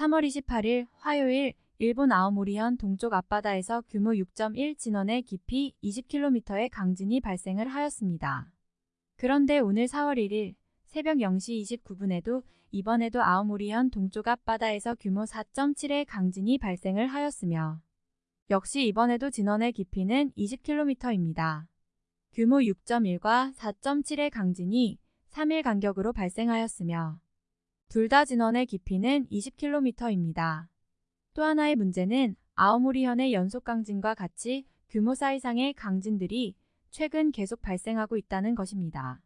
3월 28일 화요일 일본 아오모리현 동쪽 앞바다에서 규모 6.1 진원의 깊이 20km의 강진이 발생을 하였습니다. 그런데 오늘 4월 1일 새벽 0시 29분에도 이번에도 아오모리현 동쪽 앞바다에서 규모 4.7의 강진이 발생을 하였으며 역시 이번에도 진원의 깊이는 20km입니다. 규모 6.1과 4.7의 강진이 3일 간격으로 발생하였으며 둘 다 진원의 깊이는 20km입니다. 또 하나의 문제는 아오모리현의 연속 강진과 같이 규모 4 이상의 강진들이 최근 계속 발생하고 있다는 것입니다.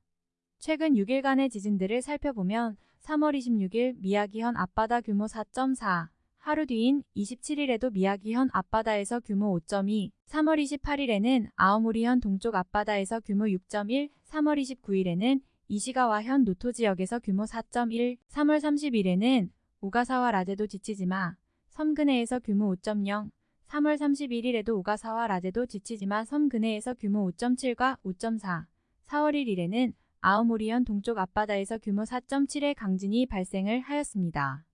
최근 6일간의 지진들을 살펴보면 3월 26일 미야기현 앞바다 규모 4.4, 하루 뒤인 27일에도 미야기현 앞바다에서 규모 5.2, 3월 28일에는 아오모리현 동쪽 앞바다에서 규모 6.1, 3월 29일에는 이시가와 현 노토 지역에서 규모 4.1, 3월 30일에는 오가사와 라제도 지치지마, 섬 근해에서 규모 5.0, 3월 31일에도 오가사와 라제도 지치지마 섬 근해에서 규모 5.7과 5.4, 4월 1일에는 아오모리현 동쪽 앞바다에서 규모 4.7의 강진이 발생을 하였습니다.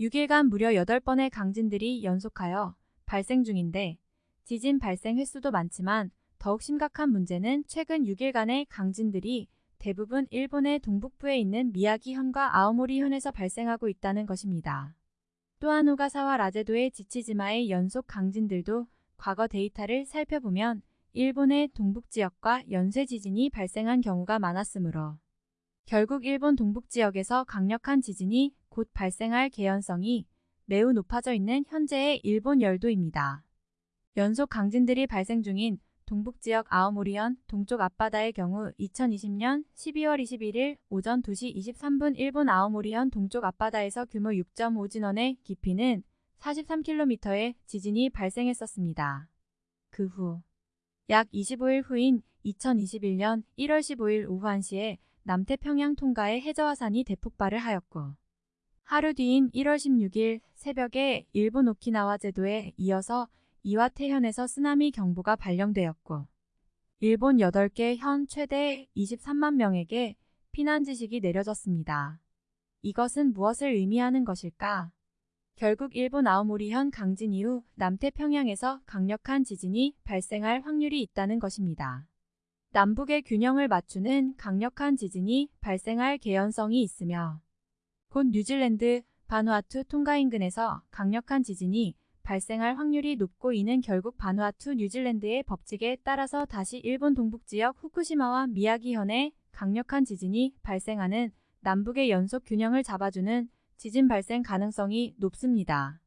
6일간 무려 8번의 강진들이 연속하여 발생 중인데 지진 발생 횟수도 많지만 더욱 심각한 문제는 최근 6일간의 강진들이 대부분 일본의 동북부에 있는 미야기현과 아오모리현에서 발생하고 있다는 것입니다. 또한 오가사와 라제도의 지치지마의 연속 강진들도 과거 데이터를 살펴보면 일본의 동북지역과 연쇄 지진이 발생한 경우가 많았으므로 결국 일본 동북지역에서 강력한 지진이 곧 발생할 개연성이 매우 높아져 있는 현재의 일본 열도입니다. 연속 강진들이 발생 중인 동북지역 아오모리현 동쪽 앞바다의 경우 2020년 12월 21일 오전 2시 23분 일본 아오모리현 동쪽 앞바다에서 규모 6.5 진원의 깊이는 43km의 지진이 발생했었습니다. 그 후 약 25일 후인 2021년 1월 15일 오후 1시에 남태평양 통가에 해저화산이 대폭발을 하였고 하루 뒤인 1월 16일 새벽에 일본 오키나와 제도에 이어서 이와테현에서 쓰나미 경보가 발령되었고 일본 8개 현 최대 23만 명에게 피난 지식이 내려졌습니다. 이것은 무엇을 의미하는 것일까? 결국 일본 아오모리현 강진 이후 남태평양에서 강력한 지진이 발생할 확률이 있다는 것입니다. 남북의 균형을 맞추는 강력한 지진이 발생할 개연성이 있으며 곧 뉴질랜드, 바누아투 통가 인근에서 강력한 지진이 발생할 확률이 높고 이는 결국 바누아투 뉴질랜드의 법칙에 따라서 다시 일본 동북지역 후쿠시마와 미야기현에 강력한 지진이 발생하는 남북의 연속 균형을 잡아주는 지진 발생 가능성이 높습니다.